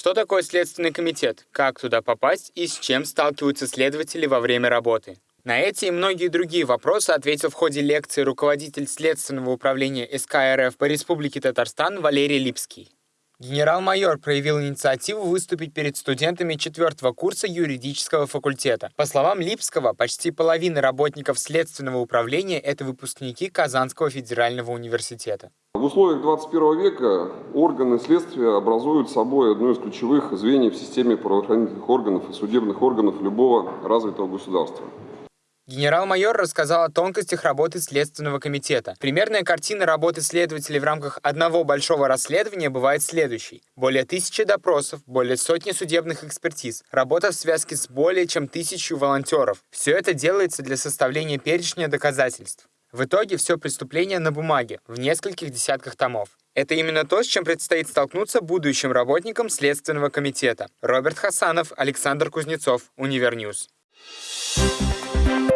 Что такое Следственный комитет, как туда попасть и с чем сталкиваются следователи во время работы? На эти и многие другие вопросы ответил в ходе лекции руководитель Следственного управления СК РФ по Республике Татарстан Валерий Липский. Генерал-майор проявил инициативу выступить перед студентами четвертого курса юридического факультета. По словам Липского, почти половина работников Следственного управления – это выпускники Казанского федерального университета. В условиях 21 века органы следствия образуют собой одно из ключевых звеньев в системе правоохранительных органов и судебных органов любого развитого государства. Генерал-майор рассказал о тонкостях работы Следственного комитета. Примерная картина работы следователей в рамках одного большого расследования бывает следующей. Более тысячи допросов, более сотни судебных экспертиз, работа в связке с более чем тысячу волонтеров. Все это делается для составления перечня доказательств. В итоге все преступление на бумаге, в нескольких десятках томов. Это именно то, с чем предстоит столкнуться будущим работникам Следственного комитета. Роберт Хасанов, Александр Кузнецов, Univer News. Thank you